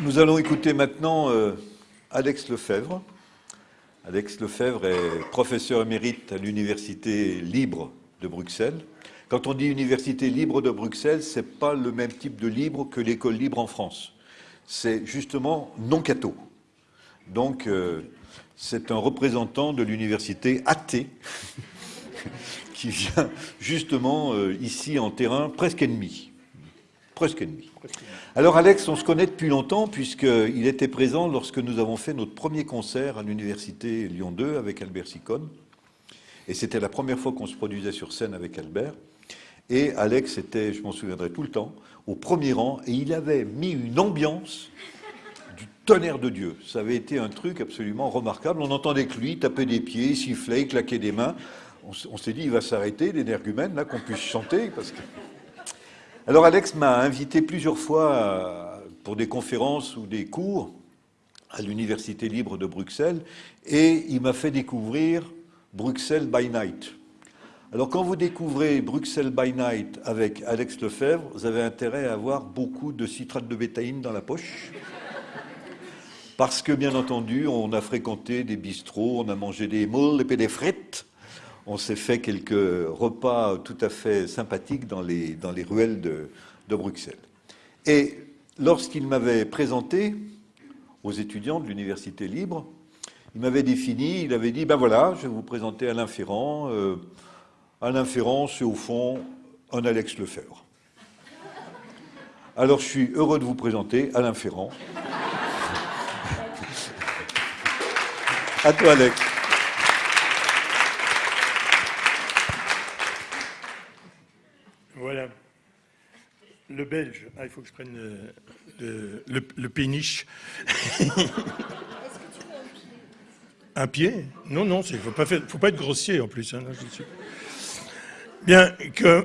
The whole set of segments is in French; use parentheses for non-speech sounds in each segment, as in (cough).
Nous allons écouter maintenant euh, Alex Lefebvre. Alex Lefebvre est professeur émérite à l'Université libre de Bruxelles. Quand on dit Université libre de Bruxelles, ce n'est pas le même type de libre que l'école libre en France. C'est justement non catho. Donc, euh, c'est un représentant de l'université athée (laughs) qui vient justement euh, ici en terrain presque ennemi. Presque ennemi. Alors Alex, on se connaît depuis longtemps puisqu'il était présent lorsque nous avons fait notre premier concert à l'université Lyon 2 avec Albert Sicone. Et c'était la première fois qu'on se produisait sur scène avec Albert. Et Alex était, je m'en souviendrai tout le temps, au premier rang et il avait mis une ambiance du tonnerre de Dieu. Ça avait été un truc absolument remarquable. On entendait que lui taper des pieds, siffler, claquer des mains. On, s'est dit, il va s'arrêter, l'énergumène, là, qu'on puisse chanter. Parce que... Alors Alex m'a invité plusieurs fois pour des conférences ou des cours à l'Université libre de Bruxelles et il m'a fait découvrir Bruxelles by Night. Alors quand vous découvrez Bruxelles by Night avec Alex Lefebvre, vous avez intérêt à avoir beaucoup de citrate de bétaïne dans la poche. Parce que, bien entendu, on a fréquenté des bistrots, on a mangé des moules et des frites, on s'est fait quelques repas tout à fait sympathiques dans les, dans les ruelles de, de Bruxelles. Et lorsqu'il m'avait présenté aux étudiants de l'Université libre, il m'avait défini, il avait dit, ben voilà, je vais vous présenter Alain Ferrand, euh, Alain Ferrand, c'est au fond un Alex Lefebvre. Alors je suis heureux de vous présenter Alain Ferrand. (laughs) à toi Alex. Voilà. Le belge. Ah, il faut que je prenne le, le, péniche. un pied? Non, non, il ne faut, faut, pas être grossier en plus. Hein, Bien,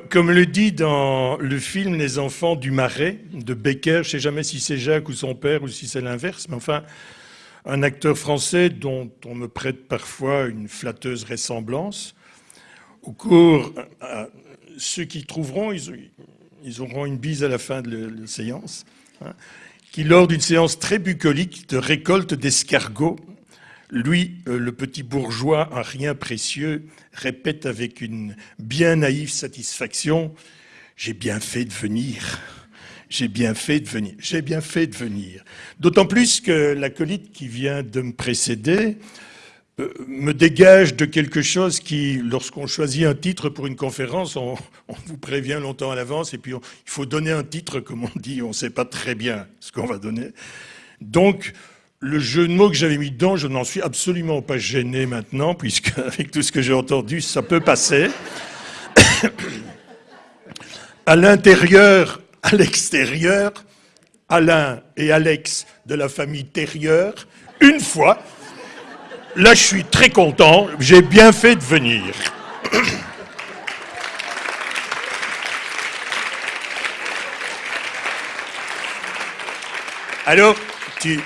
comme le dit dans le film Les enfants du marais de Becker, je ne sais jamais si c'est Jacques ou son père ou si c'est l'inverse, mais enfin, un acteur français dont on me prête parfois une flatteuse ressemblance. Au cours, euh, ceux qui trouveront, ils, auront une bise à la fin de la séance, hein, qui lors d'une séance très bucolique de récolte d'escargots. Lui, euh, le petit bourgeois, un rien précieux, répète avec une bien naïve satisfaction « J'ai bien fait de venir, j'ai bien fait de venir, j'ai bien fait de venir ». D'autant plus que l'acolyte qui vient de me précéder me dégage de quelque chose qui, lorsqu'on choisit un titre pour une conférence, on, vous prévient longtemps à l'avance et puis il faut donner un titre, comme on dit, on ne sait pas très bien ce qu'on va donner. Donc, le jeu de mots que j'avais mis dedans, je n'en suis absolument pas gêné maintenant, puisque (laughs) avec tout ce que j'ai entendu, ça peut passer. (coughs) à l'intérieur, à l'extérieur, Alain et Alex de la famille Terrieur, une fois. Là, je suis très content, j'ai bien fait de venir. (coughs) Alors, tu,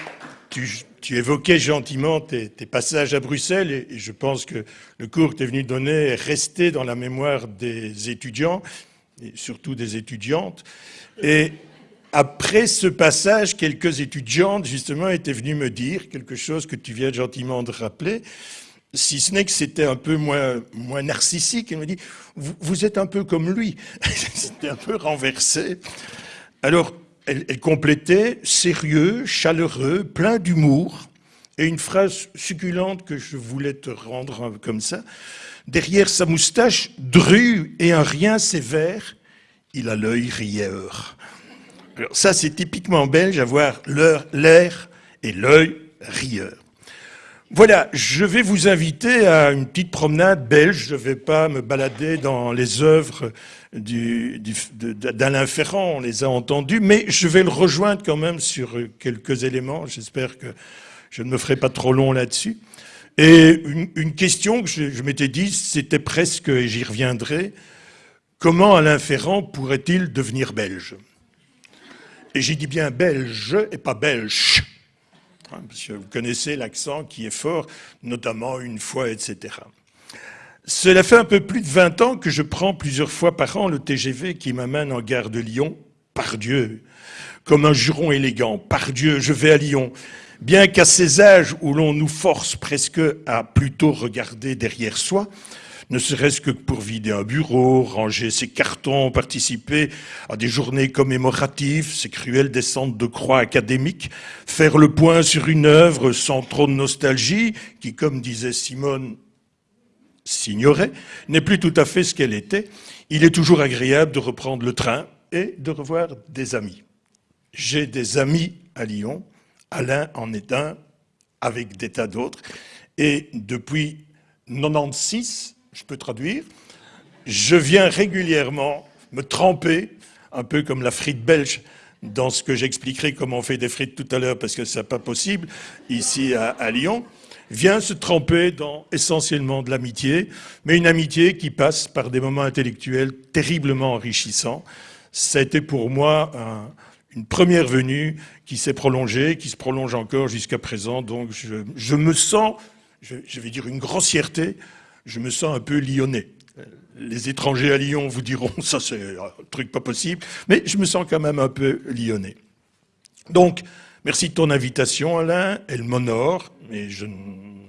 évoquais gentiment tes, passages à Bruxelles et, je pense que le cours que tu es venu donner est resté dans la mémoire des étudiants, et surtout des étudiantes. Et après ce passage, quelques étudiantes, justement, étaient venues me dire quelque chose que tu viens gentiment de rappeler, si ce n'est que c'était un peu moins, moins narcissique. Elle me dit, vous, êtes un peu comme lui. (laughs) c'était un peu renversé. Alors, elle, complétait sérieux, chaleureux, plein d'humour, et une phrase succulente que je voulais te rendre comme ça. Derrière sa moustache drue et un rien sévère, il a l'œil rieur. Alors ça, c'est typiquement belge, avoir l'air et l'œil rieur. Voilà, je vais vous inviter à une petite promenade belge. Je ne vais pas me balader dans les œuvres d'Alain Ferrand, on les a entendus, mais je vais le rejoindre quand même sur quelques éléments. J'espère que je ne me ferai pas trop long là-dessus. Et une, question que je m'étais dit, c'était presque, et j'y reviendrai, comment Alain Ferrand pourrait-il devenir belge? Et j'ai dit bien belge et pas belge. Hein, parce vous connaissez l'accent qui est fort, notamment une fois, etc. Cela fait un peu plus de 20 ans que je prends plusieurs fois par an le TGV qui m'amène en gare de Lyon par Dieu, comme un juron élégant, par Dieu, je vais à Lyon. Bien qu'à ces âges où l'on nous force presque à plutôt regarder derrière soi, ne serait-ce que pour vider un bureau, ranger ses cartons, participer à des journées commémoratives, ces cruelles descentes de croix académiques, faire le point sur une œuvre sans trop de nostalgie, qui, comme disait Simone, s'ignorait, n'est plus tout à fait ce qu'elle était, il est toujours agréable de reprendre le train et de revoir des amis. J'ai des amis à Lyon, Alain en est un, avec des tas d'autres, et depuis 96, je peux traduire, je viens régulièrement me tremper, un peu comme la frite belge, dans ce que j'expliquerai comment on fait des frites tout à l'heure, parce que ce n'est pas possible, ici à, Lyon, vient se tremper dans essentiellement de l'amitié, mais une amitié qui passe par des moments intellectuels terriblement enrichissants. Ça a été pour moi une première venue qui s'est prolongée, qui se prolonge encore jusqu'à présent, donc je, me sens, je vais dire une grossièreté, je me sens un peu lyonnais. Les étrangers à Lyon vous diront, (laughs) ça c'est un truc pas possible, mais je me sens quand même un peu lyonnais. Donc, merci de ton invitation Alain, elle m'honore, et je,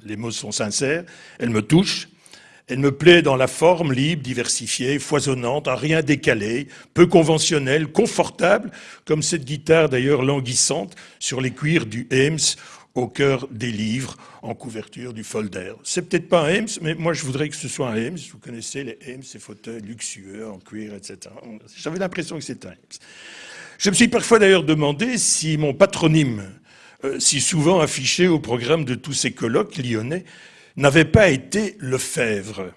les mots sont sincères, elle me touche, elle me plaît dans la forme libre, diversifiée, foisonnante, à rien décalé, peu conventionnelle, confortable, comme cette guitare d'ailleurs languissante sur les cuirs du Ames au cœur des livres en couverture du folder. C'est peut-être pas un Ames, mais moi je voudrais que ce soit un Ames. Vous connaissez les Ames, ces fauteuils luxueux en cuir, etc. J'avais l'impression que c'était un Ames. Je me suis parfois d'ailleurs demandé si mon patronyme, euh, si souvent affiché au programme de tous ces colloques lyonnais, n'avait pas été Lefebvre.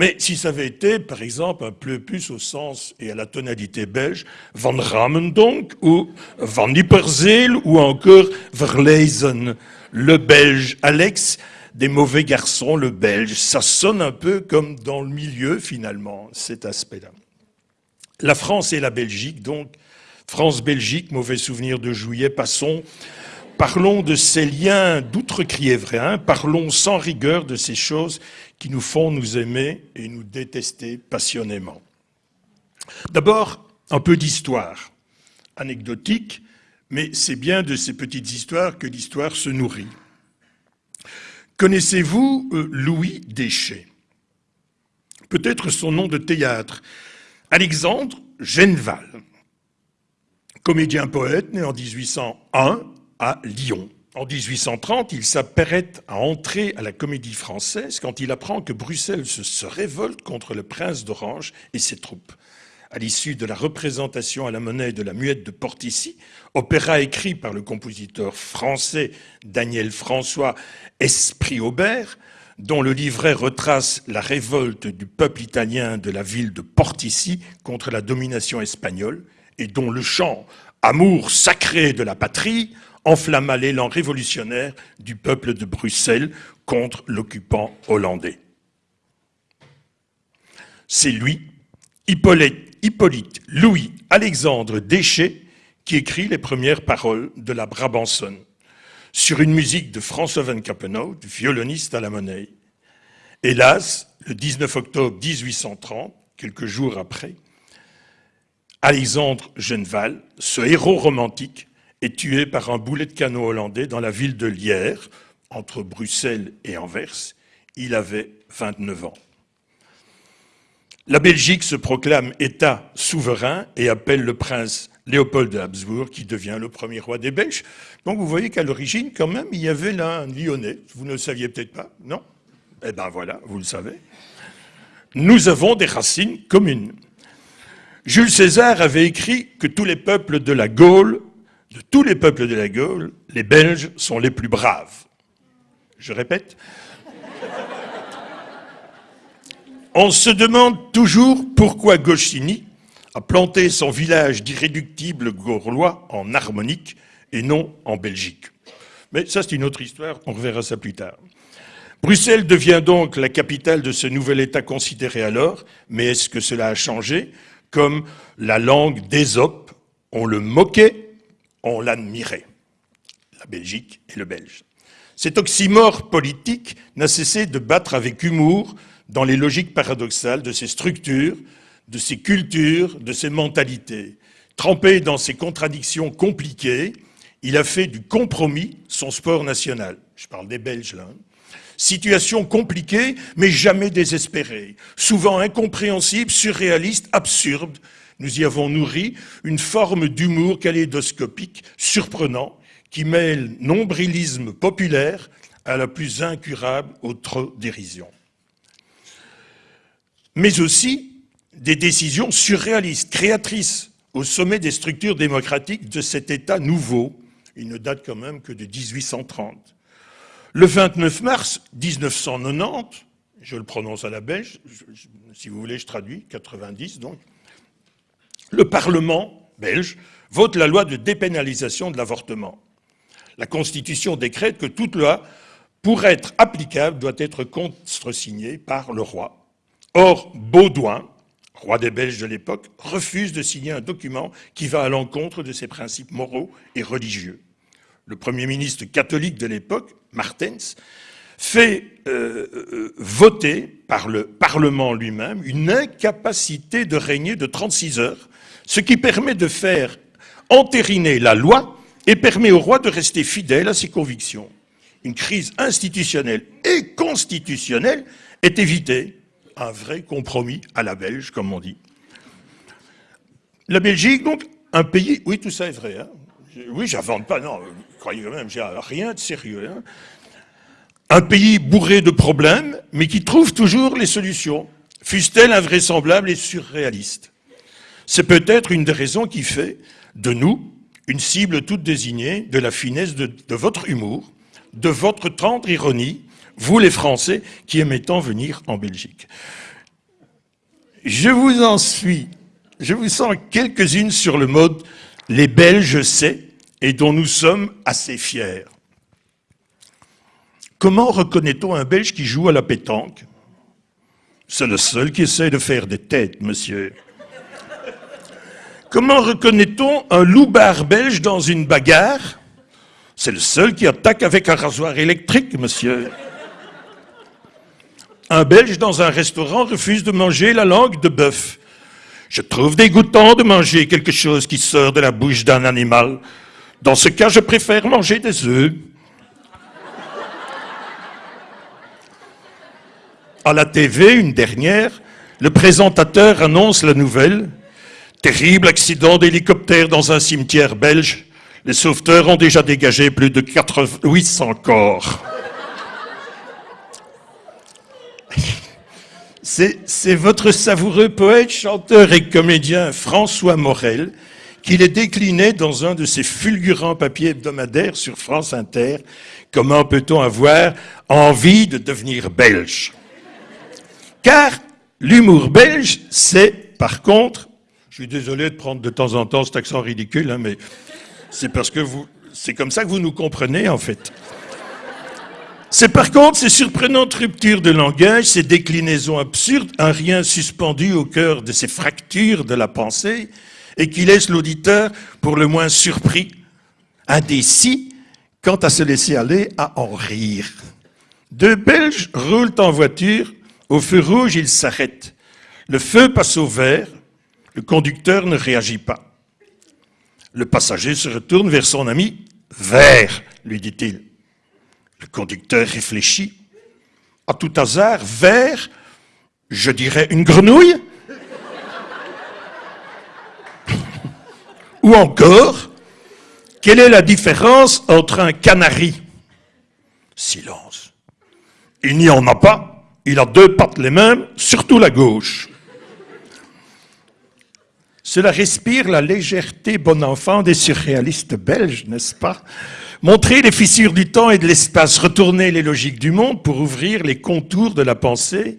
Mais si ça avait été, par exemple, un peu plus au sens et à la tonalité belge, Van Ramen donc, ou Van Nipperzeel, ou encore Verlezen, le belge, Alex, des mauvais garçons, le belge, ça sonne un peu comme dans le milieu, finalement, cet aspect-là. La France et la Belgique, donc, France-Belgique, mauvais souvenir de juillet, passons. Parlons de ces liens d'outre-Criévrain, parlons sans rigueur de ces choses qui nous font nous aimer et nous détester passionnément. D'abord, un peu d'histoire, anecdotique, mais c'est bien de ces petites histoires que l'histoire se nourrit. Connaissez-vous euh, Louis Déchet? Peut-être son nom de théâtre. Alexandre Genval, comédien-poète né en 1801 à Lyon. En 1830, il s'apprête à entrer à la comédie française quand il apprend que Bruxelles se, révolte contre le prince d'Orange et ses troupes. À l'issue de la représentation à la monnaie de la muette de Portici, opéra écrit par le compositeur français Daniel François Esprit-Aubert, dont le livret retrace la révolte du peuple italien de la ville de Portici contre la domination espagnole, et dont le chant Amour sacré de la patrie enflamma l'élan révolutionnaire du peuple de Bruxelles contre l'occupant hollandais. C'est lui, Hippolyte, Louis Alexandre Déchet, qui écrit les premières paroles de la Brabançonne, sur une musique de François Van Cappenau, violoniste à la monnaie. Hélas, le 19 octobre 1830, quelques jours après, Alexandre Genval, ce héros romantique, est tué par un boulet de canon hollandais dans la ville de Lierre, entre Bruxelles et Anvers. Il avait 29 ans. La Belgique se proclame État souverain et appelle le prince Léopold de Habsbourg, qui devient le premier roi des Belges. Donc vous voyez qu'à l'origine, quand même, il y avait là un Lyonnais. Vous ne le saviez peut-être pas, non? Eh bien voilà, vous le savez. Nous avons des racines communes. Jules César avait écrit que tous les peuples de la Gaule de tous les peuples de la Gaule, les Belges sont les plus braves. Je répète. On se demande toujours pourquoi Gauchini a planté son village d'irréductibles Gaulois en harmonique et non en Belgique. Mais ça, c'est une autre histoire, on reverra ça plus tard. Bruxelles devient donc la capitale de ce nouvel État considéré alors, mais est-ce que cela a changé? Comme la langue d'Ésope, on le moquait on l'admirait, la Belgique et le Belge. Cet oxymore politique n'a cessé de battre avec humour dans les logiques paradoxales de ces structures, de ces cultures, de ces mentalités. Trempé dans ses contradictions compliquées, il a fait du compromis son sport national. Je parle des Belges là. Hein. Situation compliquée, mais jamais désespérée. Souvent incompréhensible, surréaliste, absurde. Nous y avons nourri une forme d'humour kaléidoscopique, surprenant, qui mêle nombrilisme populaire à la plus incurable autre dérision. Mais aussi des décisions surréalistes, créatrices, au sommet des structures démocratiques de cet État nouveau. Il ne date quand même que de 1830. Le 29 mars 1990, je le prononce à la belge, si vous voulez je traduis, 90 donc, le Parlement belge vote la loi de dépénalisation de l'avortement. La Constitution décrète que toute loi, pour être applicable, doit être contresignée par le roi. Or, Baudouin, roi des Belges de l'époque, refuse de signer un document qui va à l'encontre de ses principes moraux et religieux. Le Premier ministre catholique de l'époque, Martens, fait euh, euh, voter par le Parlement lui-même une incapacité de régner de 36 heures, ce qui permet de faire entériner la loi et permet au roi de rester fidèle à ses convictions. Une crise institutionnelle et constitutionnelle est évitée un vrai compromis à la Belge, comme on dit. La Belgique, donc, un pays... Oui, tout ça est vrai. Hein oui, j'invente pas, non, croyez même, j'ai rien de sérieux. Hein un pays bourré de problèmes, mais qui trouve toujours les solutions, fussent-elles invraisemblables et surréalistes. C'est peut-être une des raisons qui fait de nous une cible toute désignée de la finesse de, votre humour, de votre tendre ironie, vous les Français qui aimez tant venir en Belgique. Je vous en suis, je vous sens quelques-unes sur le mode « les Belges c'est » et dont nous sommes assez fiers. Comment reconnaît-on un Belge qui joue à la pétanque? C'est le seul qui essaie de faire des têtes, monsieur. Comment reconnaît-on un loupard belge dans une bagarre? C'est le seul qui attaque avec un rasoir électrique, monsieur. Un Belge dans un restaurant refuse de manger la langue de bœuf. Je trouve dégoûtant de manger quelque chose qui sort de la bouche d'un animal. Dans ce cas, je préfère manger des œufs. À la TV, une dernière, le présentateur annonce la nouvelle. Terrible accident d'hélicoptère dans un cimetière belge. Les sauveteurs ont déjà dégagé plus de 800 corps. (laughs) C'est votre savoureux poète, chanteur et comédien François Morel qui les déclinait dans un de ses fulgurants papiers hebdomadaires sur France Inter. Comment peut-on avoir envie de devenir belge? Car l'humour belge, c'est par contre, je suis désolé de prendre de temps en temps cet accent ridicule, hein, mais c'est parce que vous, c'est comme ça que vous nous comprenez en fait. C'est par contre ces surprenantes ruptures de langage, ces déclinaisons absurdes, un rien suspendu au cœur de ces fractures de la pensée, et qui laisse l'auditeur pour le moins surpris, indécis, quant à se laisser aller à en rire. Deux Belges roulent en voiture, au feu rouge ils s'arrêtent. Le feu passe au vert, le conducteur ne réagit pas. Le passager se retourne vers son ami. Vert, lui dit-il. Le conducteur réfléchit. À tout hasard, vert, je dirais une grenouille Ou encore, quelle est la différence entre un canari? Silence. Il n'y en a pas. Il a deux pattes les mêmes, surtout la gauche. Cela respire la légèreté bon enfant des surréalistes belges, n'est-ce pas? Montrer les fissures du temps et de l'espace, retourner les logiques du monde pour ouvrir les contours de la pensée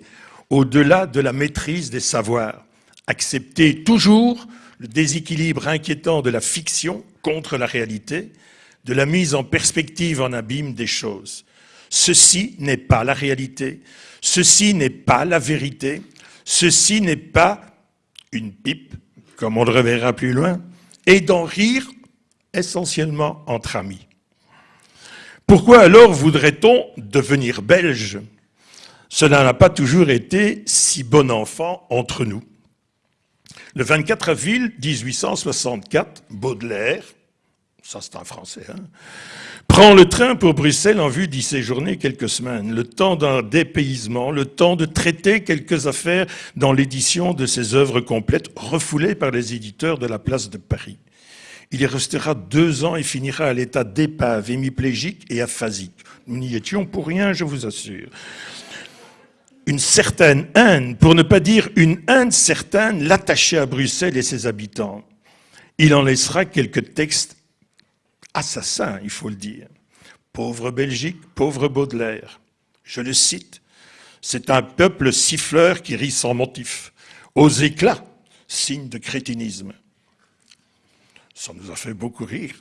au-delà de la maîtrise des savoirs. Accepter toujours le déséquilibre inquiétant de la fiction contre la réalité, de la mise en perspective en abîme des choses. Ceci n'est pas la réalité, ceci n'est pas la vérité, ceci n'est pas une pipe, comme on le reverra plus loin, et d'en rire essentiellement entre amis. Pourquoi alors voudrait-on devenir belge? Cela n'a pas toujours été si bon enfant entre nous. Le 24 avril 1864, Baudelaire, ça c'est un Français, hein, prend le train pour Bruxelles en vue d'y séjourner quelques semaines, le temps d'un dépaysement, le temps de traiter quelques affaires dans l'édition de ses œuvres complètes, refoulées par les éditeurs de la place de Paris. Il y restera deux ans et finira à l'état d'épave, hémiplégique et aphasique. Nous n'y étions pour rien, je vous assure. Une certaine haine, pour ne pas dire une haine certaine, l'attachait à Bruxelles et ses habitants. Il en laissera quelques textes assassins, il faut le dire. Pauvre Belgique, pauvre Baudelaire. Je le cite. C'est un peuple siffleur qui rit sans motif, aux éclats, signe de crétinisme. Ça nous a fait beaucoup rire.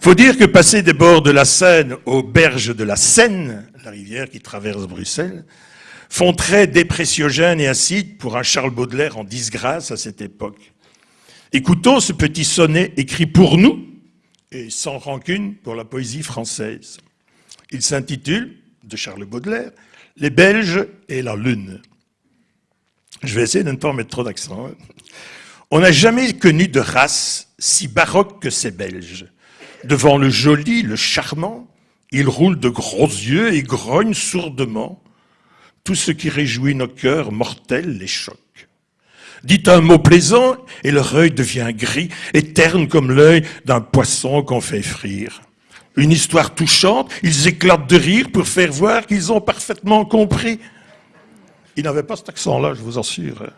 Faut dire que passer des bords de la Seine aux berges de la Seine, la rivière qui traverse Bruxelles, font très dépressiogène et acide pour un Charles Baudelaire en disgrâce à cette époque. Écoutons ce petit sonnet écrit pour nous et sans rancune pour la poésie française. Il s'intitule, de Charles Baudelaire, Les Belges et la Lune. Je vais essayer de ne pas mettre trop d'accent. Hein. On n'a jamais connu de race si baroque que ces Belges. Devant le joli, le charmant, ils roulent de gros yeux et grognent sourdement. Tout ce qui réjouit nos cœurs mortels les choque. Dites un mot plaisant et leur œil devient gris et terne comme l'œil d'un poisson qu'on fait frire. Une histoire touchante, ils éclatent de rire pour faire voir qu'ils ont parfaitement compris. Ils n'avaient pas cet accent-là, je vous assure.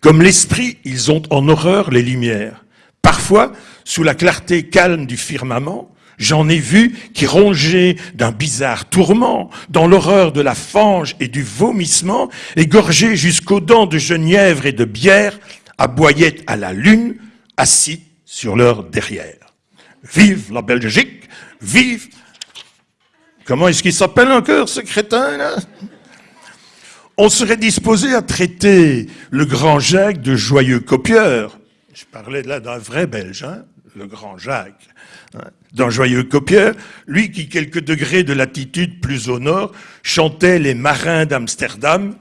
Comme l'esprit, ils ont en horreur les lumières. Parfois, sous la clarté calme du firmament, j'en ai vu qui, rongés d'un bizarre tourment, dans l'horreur de la fange et du vomissement, égorgés jusqu'aux dents de genièvre et de bière, aboyaient à la lune, assis sur leur derrière. Vive la Belgique, vive... Comment est-ce qu'il s'appelle encore, ce crétin, là on serait disposé à traiter le grand Jacques de joyeux copieur. Je parlais là d'un vrai Belge, hein, le grand Jacques, d'un joyeux copieur, lui qui, quelques degrés de latitude plus au nord, chantait les marins d'Amsterdam,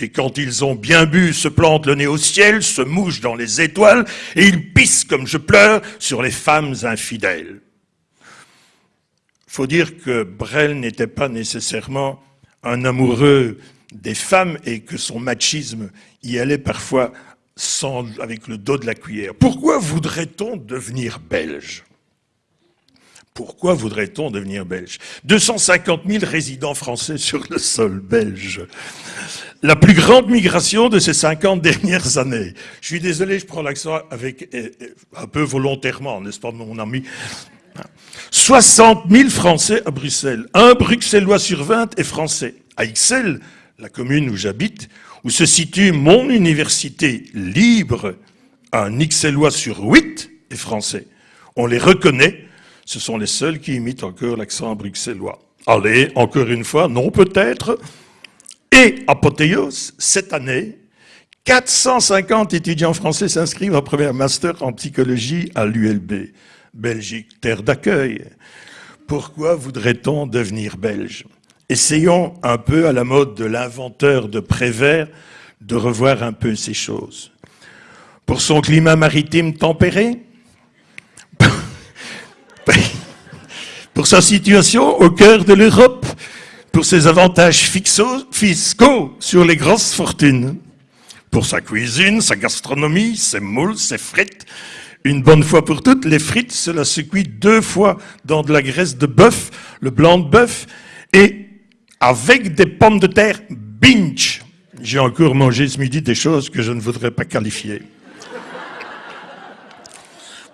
et quand ils ont bien bu, se plantent le nez au ciel, se mouchent dans les étoiles, et ils pissent comme je pleure sur les femmes infidèles. Faut dire que Brel n'était pas nécessairement un amoureux des femmes et que son machisme y allait parfois avec le dos de la cuillère. Pourquoi voudrait-on devenir belge? Pourquoi voudrait-on devenir belge? 250 000 résidents français sur le sol belge. La plus grande migration de ces 50 dernières années. Je suis désolé, je prends l'accent avec eh, eh, un peu volontairement, n'est-ce pas, mon ami? 60 000 Français à Bruxelles. Un Bruxellois sur 20 est français. À Ixelles, la commune où j'habite, où se situe mon université libre, un Ixellois sur huit est français. On les reconnaît, ce sont les seuls qui imitent encore l'accent bruxellois. Allez, encore une fois, non peut-être. Et apothéose, cette année, 450 étudiants français s'inscrivent en premier master en psychologie à l'ULB. Belgique, terre d'accueil. Pourquoi voudrait-on devenir belge? Essayons un peu à la mode de l'inventeur de Prévert de revoir un peu ces choses. Pour son climat maritime tempéré, (laughs) pour sa situation au cœur de l'Europe, pour ses avantages fiscaux sur les grosses fortunes, pour sa cuisine, sa gastronomie, ses moules, ses frites. Une bonne fois pour toutes, les frites, cela se cuit deux fois dans de la graisse de bœuf, le blanc de bœuf, et avec des pommes de terre binge. J'ai encore mangé ce midi des choses que je ne voudrais pas qualifier.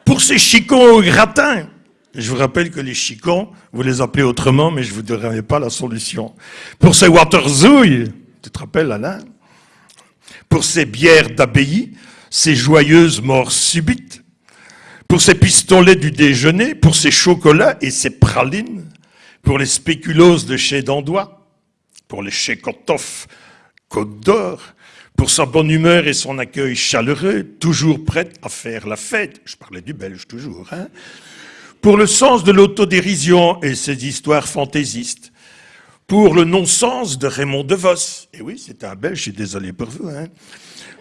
Pour ces chicons au gratin, je vous rappelle que les chicons, vous les appelez autrement, mais je ne vous donnerai pas la solution. Pour ces waterzouilles, tu te rappelles Alain? Pour ces bières d'abbaye, ces joyeuses morts subites, pour ces pistolets du déjeuner, pour ces chocolats et ces pralines, pour les spéculoos de chez Dandois, pour les chez Kotoff, Côte d'Or, pour sa bonne humeur et son accueil chaleureux, toujours prête à faire la fête. Je parlais du belge toujours, hein. Pour le sens de l'autodérision et ses histoires fantaisistes. pour le non-sens de Raymond DeVos. Et oui, c'est un Belge, je suis désolé pour vous. Hein.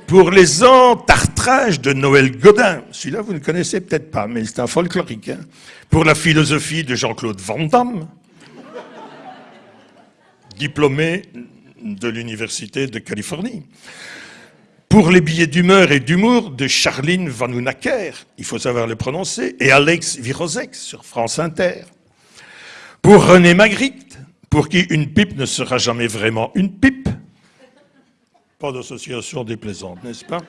Pour les entartrages de Noël Godin. Celui-là, vous ne connaissez peut-être pas, mais c'est un folklorique. Hein. Pour la philosophie de Jean-Claude Van Damme, diplômé de l'Université de Californie. Pour les billets d'humeur et d'humour de Charline Vanhoenacker, il faut savoir le prononcer, et Alex Virosek sur France Inter. Pour René Magritte, pour qui une pipe ne sera jamais vraiment une pipe. Pas d'association déplaisante, n'est-ce pas?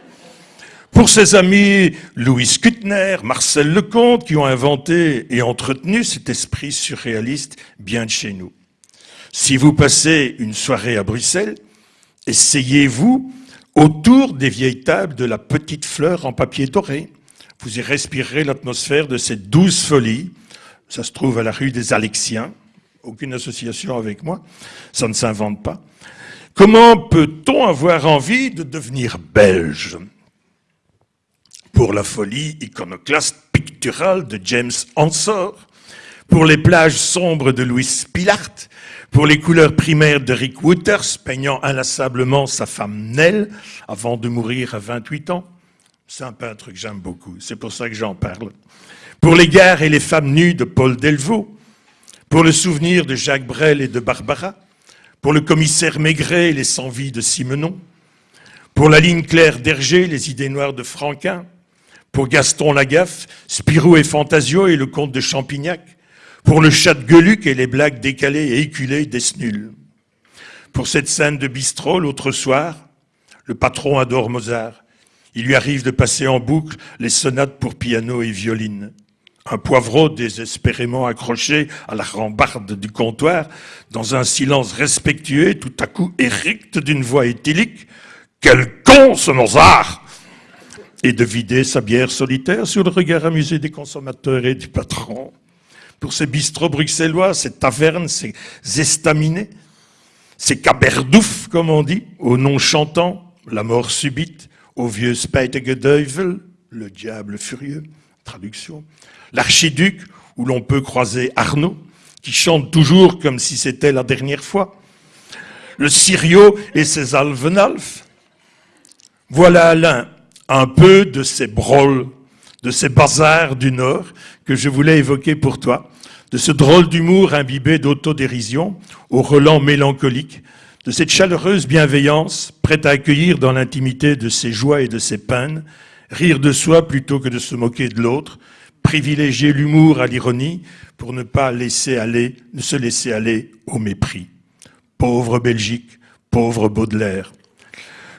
Pour ses amis Louis Kuttner, Marcel Lecomte, qui ont inventé et entretenu cet esprit surréaliste bien de chez nous. Si vous passez une soirée à Bruxelles, essayez-vous autour des vieilles tables de la petite fleur en papier doré. Vous y respirerez l'atmosphère de cette douce folie. Ça se trouve à la rue des Alexiens, aucune association avec moi, ça ne s'invente pas. Comment peut-on avoir envie de devenir belge? Pour la folie iconoclaste picturale de James Ensor, pour les plages sombres de Louis Spilart, pour les couleurs primaires de Rick peignant inlassablement sa femme Nell avant de mourir à 28 ans. C'est un peintre que j'aime beaucoup, c'est pour ça que j'en parle. Pour les gares et les femmes nues de Paul Delvaux, pour le souvenir de Jacques Brel et de Barbara, pour le commissaire Maigret et les sans-vie de Simenon, pour la ligne claire d'Hergé, les idées noires de Franquin, pour Gaston Lagaffe, Spirou et Fantasio et le comte de Champignac, pour le chat de Gueluc et les blagues décalées et éculées d'Esnul. Pour cette scène de bistrot, l'autre soir, le patron adore Mozart. Il lui arrive de passer en boucle les sonates pour piano et violine. Un poivreau désespérément accroché à la rambarde du comptoir, dans un silence respectueux, tout à coup éricte d'une voix éthylique. Quel con ce Mozart Et de vider sa bière solitaire sur le regard amusé des consommateurs et du patron. Pour ces bistrots bruxellois, ces tavernes, ces estaminets, ces caberdouf, comme on dit, au nom chantant, la mort subite, au vieux Spijtige le diable furieux, traduction, l'archiduc, où l'on peut croiser Arnaud, qui chante toujours comme si c'était la dernière fois, le Sirio et ses alvenalfs. Voilà Alain, un peu de ces broles, de ces bazars du Nord que je voulais évoquer pour toi, de ce drôle d'humour imbibé d'autodérision, au relent mélancolique, de cette chaleureuse bienveillance prête à accueillir dans l'intimité de ses joies et de ses peines, rire de soi plutôt que de se moquer de l'autre, privilégier l'humour à l'ironie pour ne pas laisser aller, ne se laisser aller au mépris. Pauvre Belgique, pauvre Baudelaire.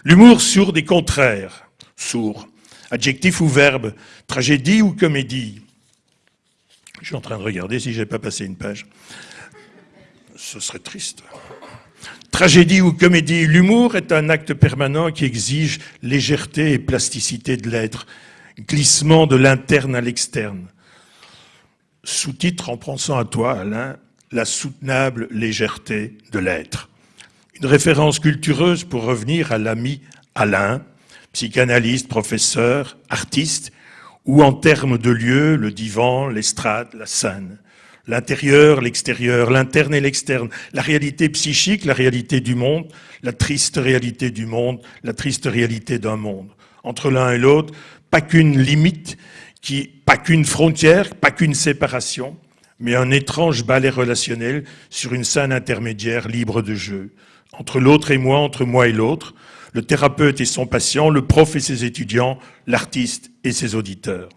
L'humour sourd des contraires, sourd, adjectif ou verbe, tragédie ou comédie. Je suis en train de regarder si j'ai pas passé une page. Ce serait triste. Tragédie ou comédie, l'humour est un acte permanent qui exige légèreté et plasticité de l'être glissement de l'interne à l'externe. Sous-titre en pensant à toi, Alain, la soutenable légèreté de l'être. Une référence cultureuse pour revenir à l'ami Alain, psychanalyste, professeur, artiste, ou en termes de lieu, le divan, l'estrade, la scène. L'intérieur, l'extérieur, l'interne et l'externe, la réalité psychique, la réalité du monde, la triste réalité du monde, la triste réalité d'un monde. Entre l'un et l'autre, pas qu'une limite, pas qu'une frontière, pas qu'une séparation, mais un étrange ballet relationnel sur une scène intermédiaire libre de jeu. Entre l'autre et moi, entre moi et l'autre, le thérapeute et son patient, le prof et ses étudiants, l'artiste et ses auditeurs.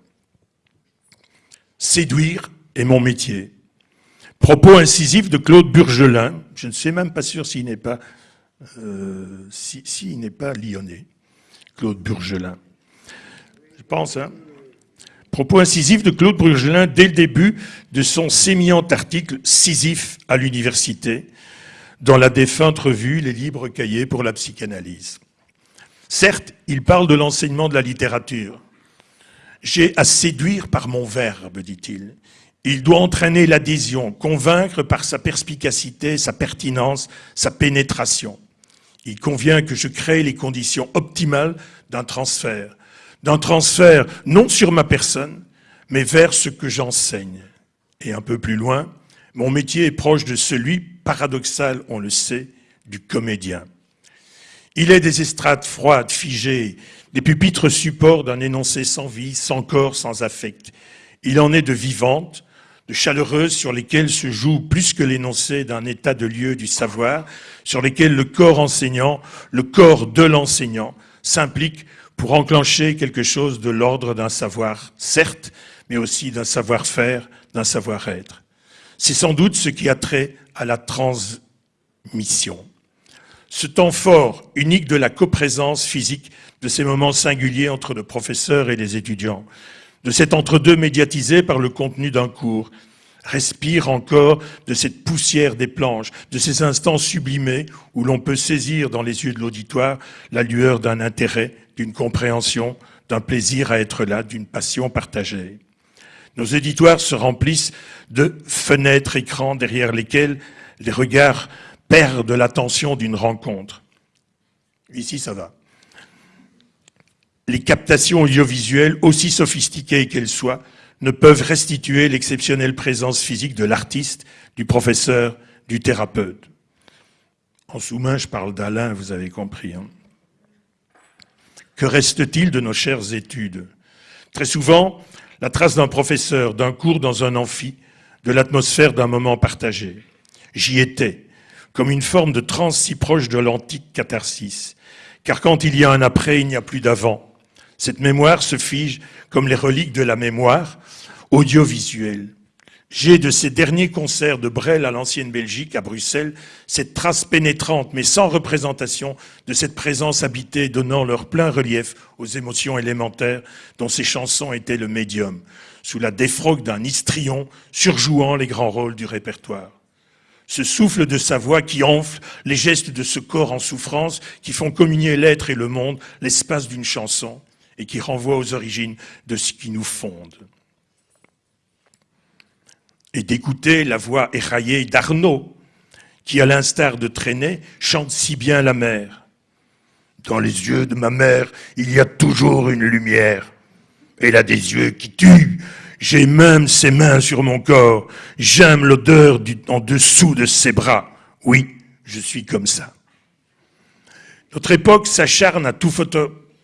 Séduire est mon métier. Propos incisifs de Claude Burgelin, je ne sais même pas sûr s'il n'est pas, euh, n'est pas lyonnais, Claude Burgelin pense. Hein. Propos incisifs de Claude Brugelin dès le début de son sémillant article Sisif à l'université, dans la défunte revue Les libres cahiers pour la psychanalyse. Certes, il parle de l'enseignement de la littérature. J'ai à séduire par mon verbe, dit-il. Il doit entraîner l'adhésion, convaincre par sa perspicacité, sa pertinence, sa pénétration. Il convient que je crée les conditions optimales d'un transfert, d'un transfert non sur ma personne, mais vers ce que j'enseigne. Et un peu plus loin, mon métier est proche de celui paradoxal, on le sait, du comédien. Il est des estrades froides, figées, des pupitres supports d'un énoncé sans vie, sans corps, sans affect. Il en est de vivantes, de chaleureuses sur lesquelles se joue plus que l'énoncé d'un état de lieu du savoir, sur lesquelles le corps enseignant, le corps de l'enseignant, s'implique pour enclencher quelque chose de l'ordre d'un savoir, certes, mais aussi d'un savoir-faire, d'un savoir-être. C'est sans doute ce qui a trait à la transmission. Ce temps fort, unique de la coprésence physique de ces moments singuliers entre le professeur et les étudiants, de cet entre-deux médiatisé par le contenu d'un cours, respire encore de cette poussière des planches, de ces instants sublimés où l'on peut saisir dans les yeux de l'auditoire la lueur d'un intérêt, d'une compréhension, d'un plaisir à être là, d'une passion partagée. Nos éditoires se remplissent de fenêtres, écrans derrière lesquels les regards perdent l'attention d'une rencontre. Ici, ça va. Les captations audiovisuelles, aussi sophistiquées qu'elles soient, ne peuvent restituer l'exceptionnelle présence physique de l'artiste, du professeur, du thérapeute. En sous-main, je parle d'Alain, vous avez compris. Hein. Que reste-t-il de nos chères études? Très souvent, la trace d'un professeur, d'un cours dans un amphi, de l'atmosphère d'un moment partagé. J'y étais, comme une forme de transe si proche de l'antique catharsis. Car quand il y a un après, il n'y a plus d'avant. Cette mémoire se fige comme les reliques de la mémoire audiovisuelle. J'ai de ces derniers concerts de Brel à l'ancienne Belgique, à Bruxelles, cette trace pénétrante mais sans représentation de cette présence habitée donnant leur plein relief aux émotions élémentaires dont ces chansons étaient le médium, sous la défroque d'un histrion surjouant les grands rôles du répertoire. Ce souffle de sa voix qui enfle, les gestes de ce corps en souffrance qui font communier l'être et le monde, l'espace d'une chanson, et qui renvoie aux origines de ce qui nous fonde et d'écouter la voix éraillée d'Arnaud, qui, à l'instar de Traîné, chante si bien la mer. Dans les yeux de ma mère, il y a toujours une lumière. Elle a des yeux qui tuent. J'ai même ses mains sur mon corps. J'aime l'odeur en dessous de ses bras. Oui, je suis comme ça. Notre époque s'acharne à tout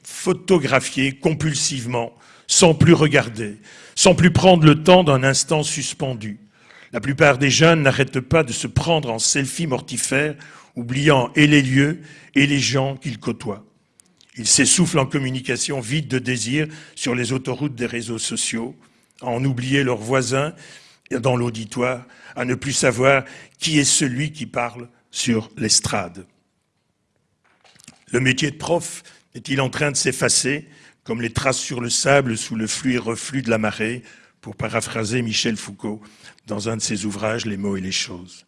photographier compulsivement, sans plus regarder, sans plus prendre le temps d'un instant suspendu. La plupart des jeunes n'arrêtent pas de se prendre en selfie mortifère, oubliant et les lieux et les gens qu'ils côtoient. Ils s'essoufflent en communication vide de désir sur les autoroutes des réseaux sociaux, à en oublier leurs voisins dans l'auditoire, à ne plus savoir qui est celui qui parle sur l'estrade. Le métier de prof est-il en train de s'effacer comme les traces sur le sable sous le flux et reflux de la marée, pour paraphraser Michel Foucault dans un de ses ouvrages Les mots et les choses?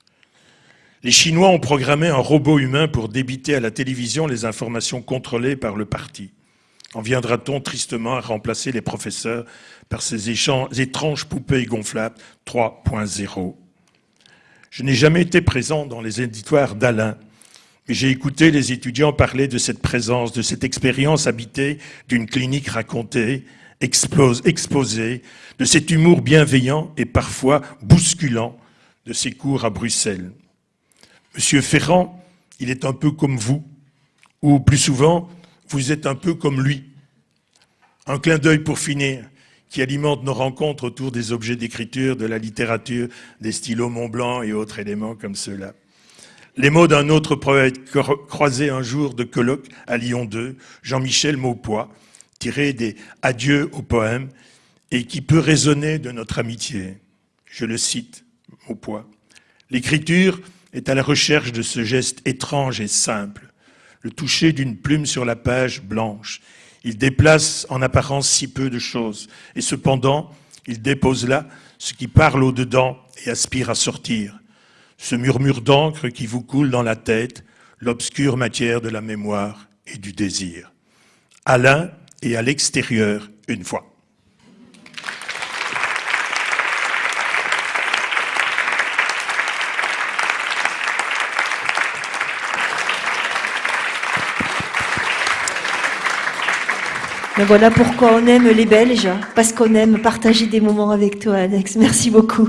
Les Chinois ont programmé un robot humain pour débiter à la télévision les informations contrôlées par le parti. En viendra-t-on tristement à remplacer les professeurs par ces étranges poupées gonflables? 3.0 Je n'ai jamais été présent dans les éditoires d'Alain, j'ai écouté les étudiants parler de cette présence, de cette expérience habitée d'une clinique racontée, exposée, de cet humour bienveillant et parfois bousculant de ses cours à Bruxelles. Monsieur Ferrand, il est un peu comme vous, ou plus souvent, vous êtes un peu comme lui. Un clin d'œil pour finir, qui alimente nos rencontres autour des objets d'écriture, de la littérature, des stylos Montblanc et autres éléments comme ceux-là. Les mots d'un autre poète croisé un jour de colloque à Lyon 2, Jean-Michel Maupois, tiré des Adieux au poème, et qui peut résonner de notre amitié. Je le cite, Maupois. L'écriture est à la recherche de ce geste étrange et simple, le toucher d'une plume sur la page blanche. Il déplace en apparence si peu de choses, et cependant, il dépose là ce qui parle au-dedans et aspire à sortir ce murmure d'encre qui vous coule dans la tête, l'obscure matière de la mémoire et du désir. À l'un et à l'extérieur une fois. Mais voilà pourquoi on aime les Belges, parce qu'on aime partager des moments avec toi, Alex. Merci beaucoup.